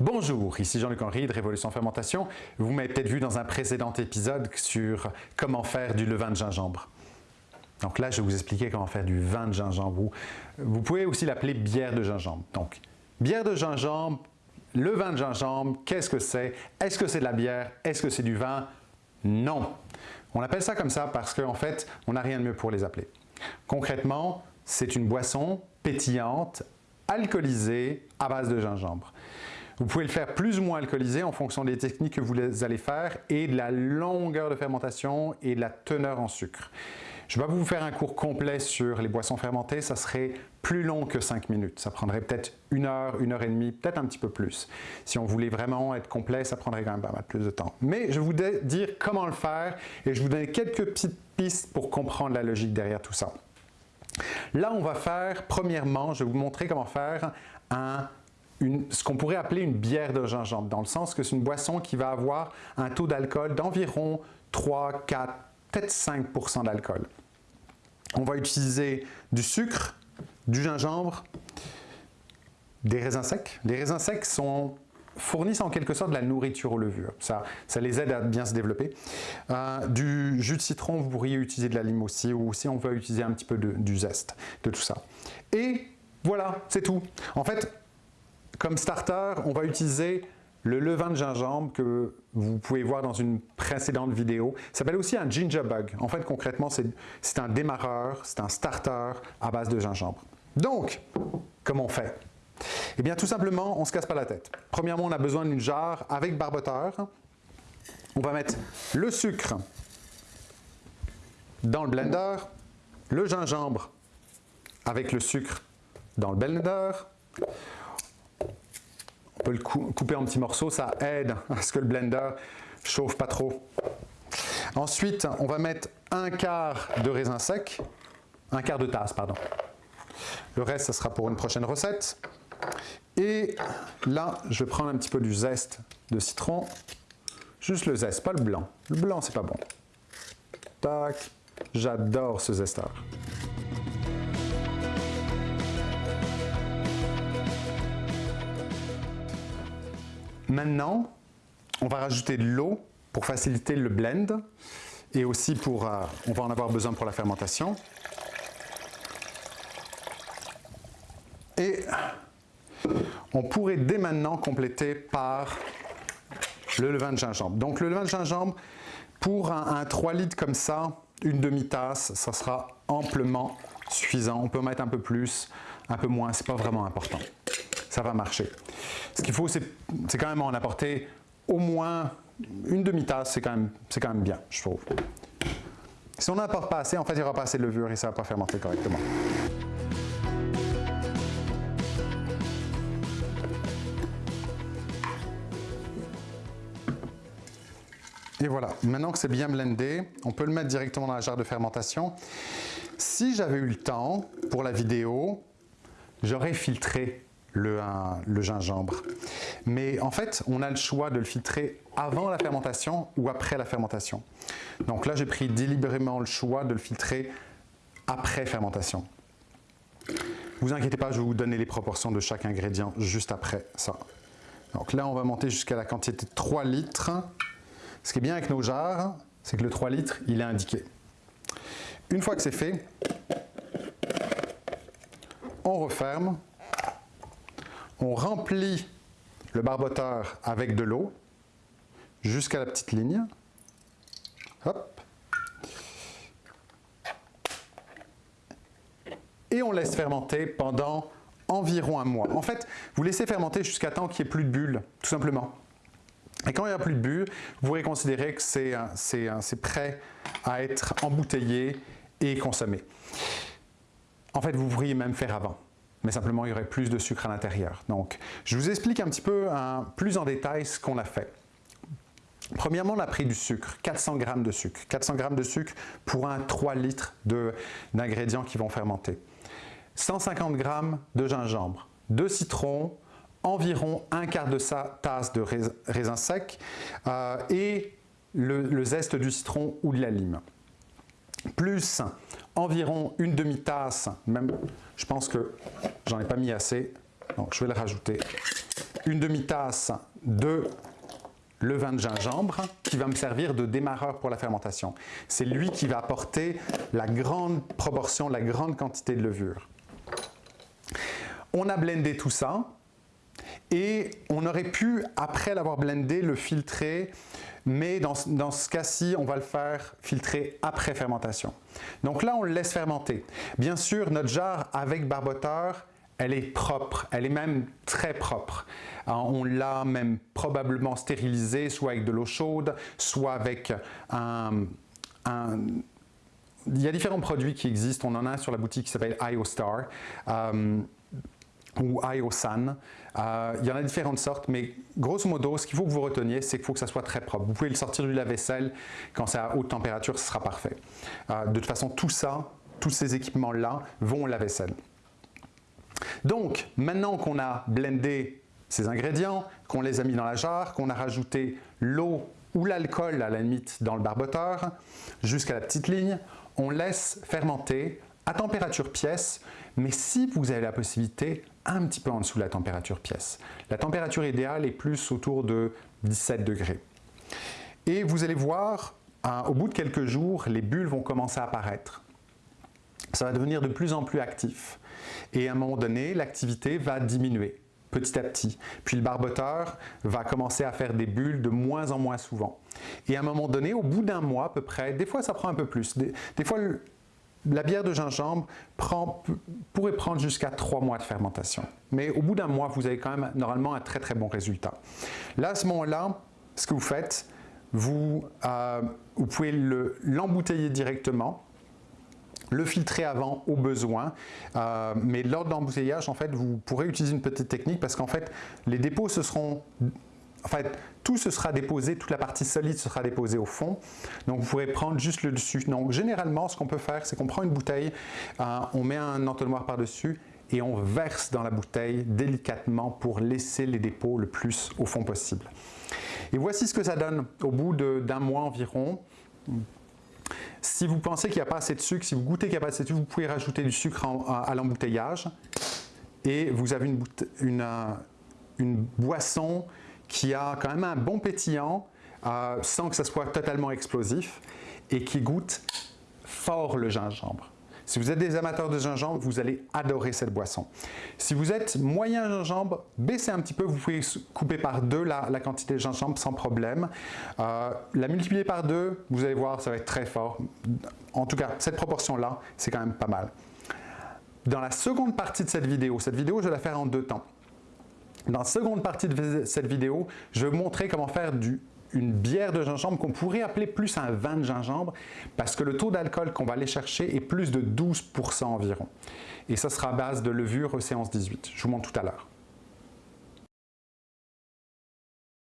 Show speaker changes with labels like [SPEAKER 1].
[SPEAKER 1] Bonjour, ici Jean-Luc Henry de Révolution Fermentation. Vous m'avez peut-être vu dans un précédent épisode sur comment faire du levain de gingembre. Donc là, je vais vous expliquer comment faire du vin de gingembre. Vous pouvez aussi l'appeler bière de gingembre. Donc, bière de gingembre, le vin de gingembre, qu'est-ce que c'est? Est-ce que c'est de la bière? Est-ce que c'est du vin? Non. On appelle ça comme ça parce qu'en fait, on n'a rien de mieux pour les appeler. Concrètement, c'est une boisson pétillante, alcoolisée, à base de gingembre. Vous pouvez le faire plus ou moins alcoolisé en fonction des techniques que vous allez faire et de la longueur de fermentation et de la teneur en sucre. Je ne vais pas vous faire un cours complet sur les boissons fermentées, ça serait plus long que 5 minutes. Ça prendrait peut-être une heure, une heure et demie, peut-être un petit peu plus. Si on voulait vraiment être complet, ça prendrait quand même pas mal plus de temps. Mais je vous dire comment le faire et je vous donne quelques petites pistes pour comprendre la logique derrière tout ça. Là, on va faire, premièrement, je vais vous montrer comment faire un ce qu'on pourrait appeler une bière de gingembre, dans le sens que c'est une boisson qui va avoir un taux d'alcool d'environ 3, 4, peut-être 5% d'alcool. On va utiliser du sucre, du gingembre, des raisins secs. Les raisins secs sont fournissent en quelque sorte de la nourriture aux levures. Ça, ça les aide à bien se développer. Euh, du jus de citron, vous pourriez utiliser de la lime aussi, ou si on veut utiliser un petit peu de, du zeste, de tout ça. Et voilà, c'est tout. En fait, comme starter, on va utiliser le levain de gingembre que vous pouvez voir dans une précédente vidéo. Ça s'appelle aussi un ginger bug. En fait, concrètement, c'est un démarreur, c'est un starter à base de gingembre. Donc, comment on fait? Eh bien, tout simplement, on ne se casse pas la tête. Premièrement, on a besoin d'une jarre avec barboteur. On va mettre le sucre dans le blender, le gingembre avec le sucre dans le blender, le couper en petits morceaux, ça aide à ce que le blender chauffe pas trop. Ensuite, on va mettre un quart de raisin sec, un quart de tasse, pardon. Le reste, ça sera pour une prochaine recette. Et là, je vais prendre un petit peu du zeste de citron. Juste le zeste, pas le blanc. Le blanc, c'est pas bon. Tac. J'adore ce zesteur. Maintenant, on va rajouter de l'eau pour faciliter le blend et aussi pour, euh, on va en avoir besoin pour la fermentation. Et on pourrait dès maintenant compléter par le levain de gingembre. Donc le levain de gingembre, pour un, un 3 litres comme ça, une demi-tasse, ça sera amplement suffisant. On peut mettre un peu plus, un peu moins, c'est pas vraiment important ça va marcher. Ce qu'il faut, c'est quand même en apporter au moins une demi-tasse, c'est quand, même, quand même bien, je trouve. Si on n'apporte pas assez, en fait, il n'y aura pas assez de levure et ça ne va pas fermenter correctement. Et voilà, maintenant que c'est bien blendé, on peut le mettre directement dans la jarre de fermentation. Si j'avais eu le temps pour la vidéo, j'aurais filtré le, gingembre. Mais en fait, on a le choix de le filtrer avant la fermentation ou après la fermentation. Donc là, j'ai pris délibérément le choix de le filtrer après fermentation. Vous inquiétez pas, je vais vous donner les proportions de chaque ingrédient juste après ça. Donc là, on va monter jusqu'à la quantité de 3 litres. Ce qui est bien avec nos jarres, c'est que le 3 litres, il est indiqué. Une fois que c'est fait, on referme on remplit le barboteur avec de l'eau jusqu'à la petite ligne. Hop. Et on laisse fermenter pendant environ un mois. En fait, vous laissez fermenter jusqu'à temps qu'il n'y ait plus de bulles, tout simplement. Et quand il n'y a plus de bulles, vous pourrez considérer que c'est prêt à être embouteillé et consommé. En fait, vous pourriez même faire avant mais simplement il y aurait plus de sucre à l'intérieur. Donc, je vous explique un petit peu plus en détail ce qu'on a fait. Premièrement, on a pris du sucre, 400 g de sucre. 400 g de sucre pour un 3 litres d'ingrédients qui vont fermenter. 150 g de gingembre, de citron, environ un quart de tasse de raisin sec euh, et le zeste du citron ou de la lime plus environ une demi-tasse, même je pense que j'en ai pas mis assez, Donc je vais le rajouter une demi-tasse de levain de gingembre qui va me servir de démarreur pour la fermentation. C'est lui qui va apporter la grande proportion, la grande quantité de levure. On a blendé tout ça et on aurait pu, après l'avoir blendé, le filtrer, mais dans, ce cas-ci, on va le faire filtrer après fermentation. Donc là, on le laisse fermenter. Bien sûr, notre jarre avec barboteur, elle est propre, elle est même très propre. Euh, on l'a même probablement stérilisée, soit avec de l'eau chaude, soit avec un, Il y a différents produits qui existent, on en a sur la boutique qui s'appelle IOStar. Euh, ou IOSAN. Euh, il y en a différentes sortes, mais grosso modo, ce qu'il faut que vous reteniez, c'est qu'il faut que ça soit très propre. Vous pouvez le sortir du lave-vaisselle, quand c'est à haute température, ce sera parfait. de toute façon, tout ça, tous ces équipements-là vont au lave-vaisselle. Donc, maintenant qu'on a blendé ces ingrédients, qu'on les a mis dans la jarre, qu'on a rajouté l'eau ou l'alcool à la limite dans le barboteur, jusqu'à la petite ligne, on laisse fermenter à température pièce, mais si vous avez la possibilité, un petit peu en dessous de la température pièce. La température idéale est plus autour de 17 degrés. Et vous allez voir, au bout de quelques jours, les bulles vont commencer à apparaître. Ça va devenir de plus en plus actif. Et à un moment donné, l'activité va diminuer petit à petit. Puis le barboteur va commencer à faire des bulles de moins en moins souvent. Et à un moment donné, au bout d'un mois à peu près, des fois ça prend un peu plus, des, fois la bière de gingembre pourrait prendre jusqu'à trois mois de fermentation. Mais au bout d'un mois, vous avez quand même normalement un très très bon résultat. Là, à ce moment-là, ce que vous faites, vous, euh, pouvez l'embouteiller directement le filtrer avant au besoin, euh, mais lors de l'embouteillage, en fait, vous pourrez utiliser une petite technique parce qu'en fait, les dépôts se seront en fait, tout se sera déposé, toute la partie solide sera déposée au fond. Donc, vous pourrez prendre juste le dessus. Donc, généralement, ce qu'on peut faire, c'est qu'on prend une bouteille, euh, on met un entonnoir par-dessus et on verse dans la bouteille délicatement pour laisser les dépôts le plus au fond possible. Et voici ce que ça donne au bout d'un mois environ. Si vous pensez qu'il n'y a pas assez de sucre, si vous goûtez qu'il n'y a pas assez de sucre, vous pouvez rajouter du sucre à, l'embouteillage et vous avez une, boisson qui a quand même un bon pétillant euh, sans que ça soit totalement explosif et qui goûte fort le gingembre. Si vous êtes des amateurs de gingembre, vous allez adorer cette boisson. Si vous êtes moyen gingembre, baissez un petit peu, vous pouvez couper par deux la, quantité de gingembre sans problème. Euh, la multiplier par deux, vous allez voir, ça va être très fort. En tout cas, cette proportion-là, c'est quand même pas mal. Dans la seconde partie de cette vidéo, cette vidéo, je vais la faire en deux temps. Dans la seconde partie de cette vidéo, je vais vous montrer comment faire une bière de gingembre qu'on pourrait appeler plus un vin de gingembre parce que le taux d'alcool qu'on va aller chercher est plus de 12% environ. Et ça sera à base de levure séance 18. Je vous montre tout à l'heure.